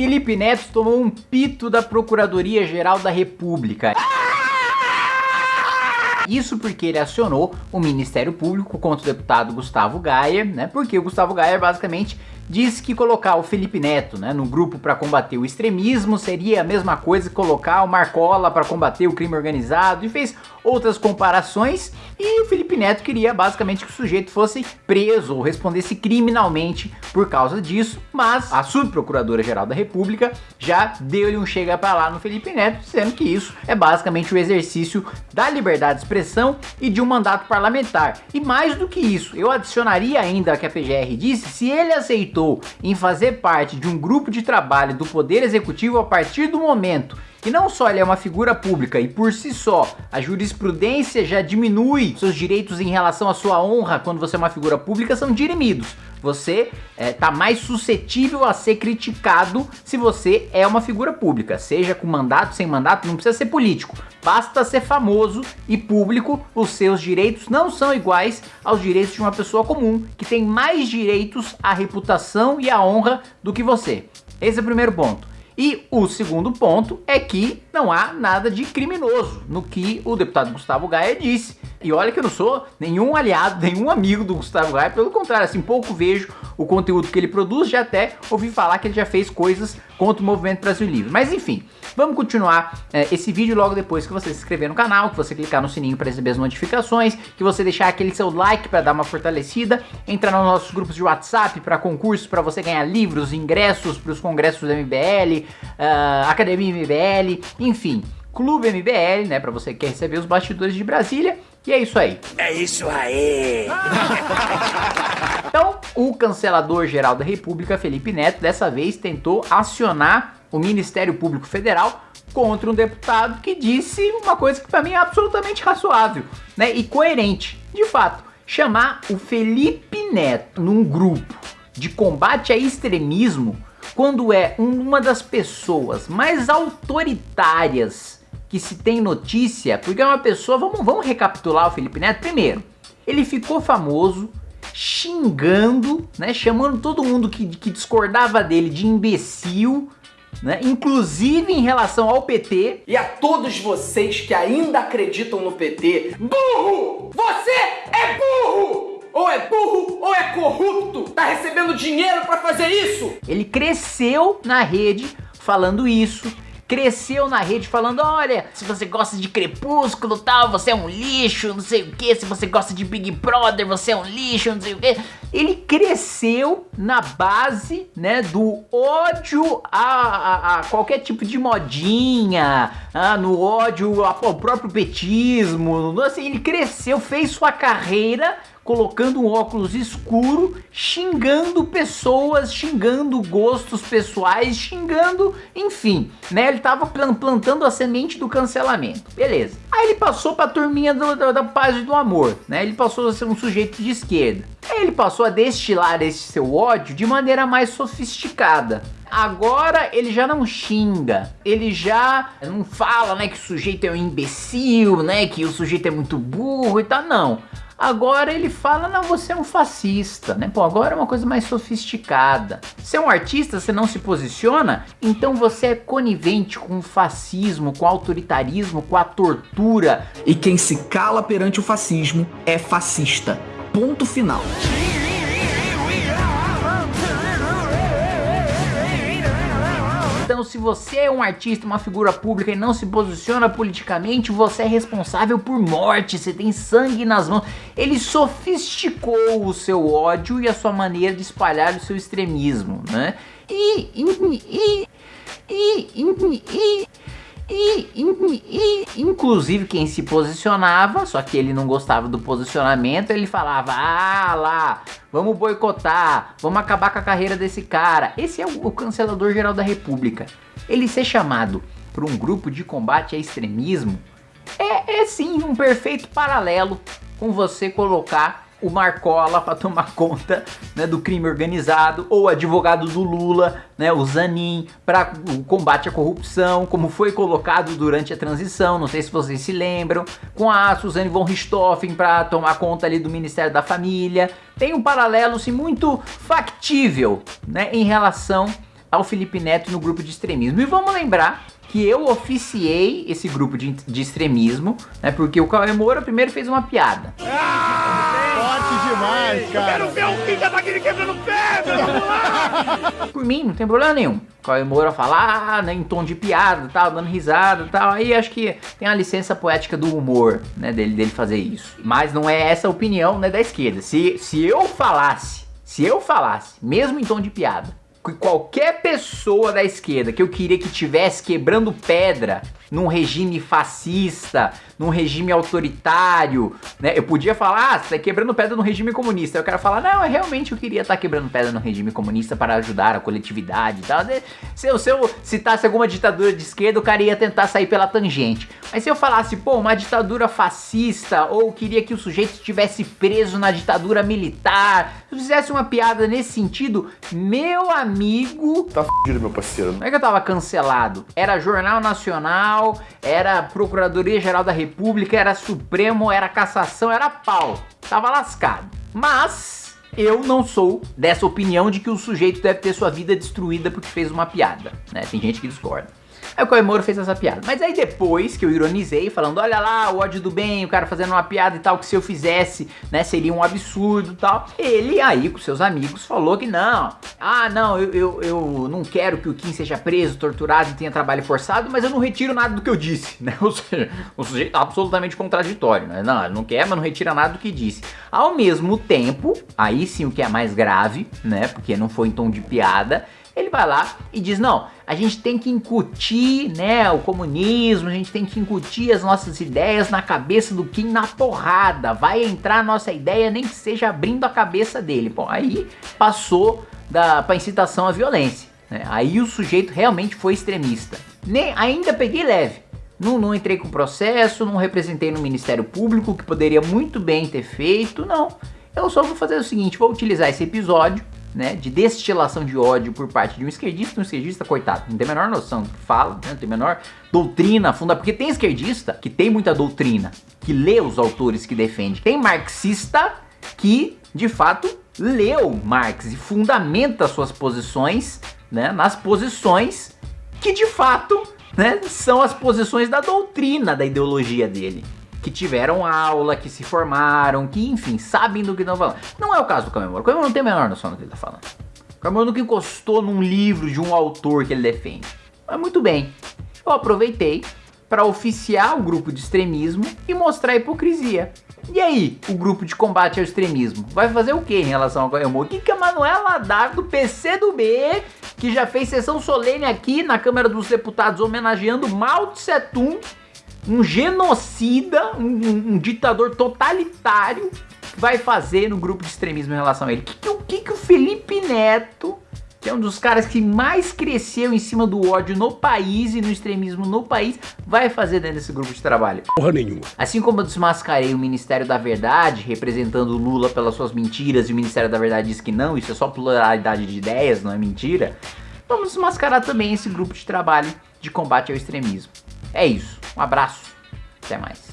Felipe Neto tomou um pito da Procuradoria-Geral da República. Isso porque ele acionou o Ministério Público contra o deputado Gustavo Gayer, né? Porque o Gustavo Gayer basicamente disse que colocar o Felipe Neto né, no grupo para combater o extremismo seria a mesma coisa que colocar o Marcola para combater o crime organizado e fez outras comparações e o Felipe Neto queria basicamente que o sujeito fosse preso ou respondesse criminalmente por causa disso, mas a subprocuradora-geral da República já deu-lhe um chega para lá no Felipe Neto, dizendo que isso é basicamente o exercício da liberdade de expressão e de um mandato parlamentar. E mais do que isso, eu adicionaria ainda que a PGR disse, se ele aceitou em fazer parte de um grupo de trabalho do Poder Executivo a partir do momento que não só ele é uma figura pública e por si só a jurisprudência já diminui seus direitos em relação à sua honra quando você é uma figura pública são dirimidos. Você é, tá mais suscetível a ser criticado se você é uma figura pública, seja com mandato, sem mandato, não precisa ser político. Basta ser famoso e público, os seus direitos não são iguais aos direitos de uma pessoa comum, que tem mais direitos à reputação e à honra do que você. Esse é o primeiro ponto. E o segundo ponto é que não há nada de criminoso no que o deputado Gustavo Gaia disse. E olha que eu não sou nenhum aliado, nenhum amigo do Gustavo Gaia, pelo contrário, assim, pouco vejo o conteúdo que ele produz, já até ouvi falar que ele já fez coisas contra o Movimento Brasil Livre. Mas enfim, vamos continuar é, esse vídeo logo depois que você se inscrever no canal, que você clicar no sininho para receber as notificações, que você deixar aquele seu like para dar uma fortalecida, entrar nos nossos grupos de WhatsApp para concursos, para você ganhar livros, ingressos para os congressos do MBL, uh, Academia MBL, enfim, Clube MBL, né, para você que quer receber os bastidores de Brasília. E é isso aí. É isso aí. então, o cancelador geral da República, Felipe Neto, dessa vez tentou acionar o Ministério Público Federal contra um deputado que disse uma coisa que para mim é absolutamente razoável, né, e coerente. De fato, chamar o Felipe Neto num grupo de combate a extremismo quando é uma das pessoas mais autoritárias que se tem notícia, porque é uma pessoa, vamos, vamos recapitular o Felipe Neto primeiro, ele ficou famoso xingando, né, chamando todo mundo que, que discordava dele de imbecil, né, inclusive em relação ao PT. E a todos vocês que ainda acreditam no PT, burro! Você é burro! ou é burro ou é corrupto, tá recebendo dinheiro para fazer isso. Ele cresceu na rede falando isso, cresceu na rede falando, olha, se você gosta de Crepúsculo tal, você é um lixo, não sei o que, se você gosta de Big Brother, você é um lixo, não sei o que. Ele cresceu na base, né, do ódio a, a, a qualquer tipo de modinha, ah, no ódio ao próprio petismo, assim, ele cresceu, fez sua carreira colocando um óculos escuro, xingando pessoas, xingando gostos pessoais, xingando, enfim, né? Ele tava plantando a semente do cancelamento, beleza. Aí ele passou pra turminha do, da, da paz e do amor, né? Ele passou a ser um sujeito de esquerda. Aí ele passou a destilar esse seu ódio de maneira mais sofisticada. Agora ele já não xinga, ele já não fala, né, que o sujeito é um imbecil, né, que o sujeito é muito burro e tal, não. Agora ele fala, não, você é um fascista, né? Pô, agora é uma coisa mais sofisticada. Você é um artista, você não se posiciona, então você é conivente com o fascismo, com o autoritarismo, com a tortura. E quem se cala perante o fascismo é fascista. Ponto final. Então se você é um artista, uma figura pública e não se posiciona politicamente, você é responsável por morte, você tem sangue nas mãos. Ele sofisticou o seu ódio e a sua maneira de espalhar o seu extremismo, né? E, e, e, e, e, e e, e, inclusive quem se posicionava, só que ele não gostava do posicionamento, ele falava, ah lá, vamos boicotar, vamos acabar com a carreira desse cara. Esse é o, o cancelador geral da república. Ele ser chamado por um grupo de combate a extremismo é, é sim um perfeito paralelo com você colocar o Marcola para tomar conta né, do crime organizado, ou advogado do Lula, né, o Zanin, para o combate à corrupção, como foi colocado durante a transição, não sei se vocês se lembram, com a Suzane von Richthofen para tomar conta ali do Ministério da Família. Tem um paralelo sim, muito factível né, em relação ao Felipe Neto no grupo de extremismo. E vamos lembrar que eu oficiei esse grupo de, de extremismo, né? Porque o Cauê Moura primeiro fez uma piada. Forte demais, cara. Quero ver o Kim Kataguiri quebrando pedra, vamos lá! Por mim, não tem problema nenhum. O Cauê Moura falar, ah, né, em tom de piada tal, dando risada tal. Aí acho que tem a licença poética do humor, né, dele, dele fazer isso. Mas não é essa a opinião, né, da esquerda. Se, se eu falasse, se eu falasse, mesmo em tom de piada, que qualquer pessoa da esquerda que eu queria que tivesse quebrando pedra num regime fascista, num regime autoritário, né? Eu podia falar, ah, você tá quebrando pedra no regime comunista. Eu quero falar, não, eu realmente eu queria estar tá quebrando pedra no regime comunista para ajudar a coletividade e tal. Se eu, se eu citasse alguma ditadura de esquerda, o cara ia tentar sair pela tangente. Mas se eu falasse, pô, uma ditadura fascista, ou queria que o sujeito estivesse preso na ditadura militar, se eu fizesse uma piada nesse sentido, meu amigo... Tá fudido, meu parceiro. Não é que eu tava cancelado. Era Jornal Nacional, era Procuradoria-Geral da República, era Supremo, era Cassação, era pau. Tava lascado. Mas eu não sou dessa opinião de que o sujeito deve ter sua vida destruída porque fez uma piada, né? Tem gente que discorda. Aí o Koimoro fez essa piada. Mas aí depois que eu ironizei, falando, olha lá, o ódio do bem, o cara fazendo uma piada e tal, que se eu fizesse, né, seria um absurdo e tal. Ele aí, com seus amigos, falou que não. Ah, não, eu, eu, eu não quero que o Kim seja preso, torturado e tenha trabalho forçado, mas eu não retiro nada do que eu disse, né? Ou seja, um sujeito absolutamente contraditório, né? Não, ele não quer, mas não retira nada do que disse. Ao mesmo tempo, aí sim o que é mais grave, né? Porque não foi em tom de piada, ele vai lá e diz, não, a gente tem que incutir, né, o comunismo, a gente tem que incutir as nossas ideias na cabeça do Kim na porrada, vai entrar a nossa ideia nem que seja abrindo a cabeça dele. Bom, aí passou da, pra incitação à violência, né, aí o sujeito realmente foi extremista. Nem, ainda peguei leve, não, não entrei com processo, não representei no Ministério Público, que poderia muito bem ter feito, não. Eu só vou fazer o seguinte, vou utilizar esse episódio né, de destilação de ódio por parte de um esquerdista, um esquerdista, coitado, não tem a menor noção do que fala, né, não tem a menor doutrina funda, porque tem esquerdista que tem muita doutrina, que lê os autores que defende, tem marxista que, de fato, leu Marx e fundamenta suas posições, né, nas posições que, de fato, né, são as posições da doutrina da ideologia dele que tiveram aula, que se formaram, que enfim, sabem do que estão falando. Não é o caso do Camemoro. O Camemoro não tem a menor noção do que ele está falando. O Camemoro nunca encostou num livro de um autor que ele defende. Mas muito bem, eu aproveitei para oficiar o grupo de extremismo e mostrar a hipocrisia. E aí, o grupo de combate ao extremismo vai fazer o que em relação ao Camemoro? O que, que a Manuela Dar do PC do B, que já fez sessão solene aqui na Câmara dos Deputados homenageando Mao Tse Tung, um genocida, um, um, ditador totalitário vai fazer no grupo de extremismo em relação a ele? O que, que, que, que o Felipe Neto, que é um dos caras que mais cresceu em cima do ódio no país e no extremismo no país, vai fazer dentro desse grupo de trabalho? Porra nenhuma. Assim como eu desmascarei o Ministério da Verdade, representando o Lula pelas suas mentiras, e o Ministério da Verdade diz que não, isso é só pluralidade de ideias, não é mentira, vamos desmascarar também esse grupo de trabalho de combate ao extremismo. É isso. Um abraço. Até mais.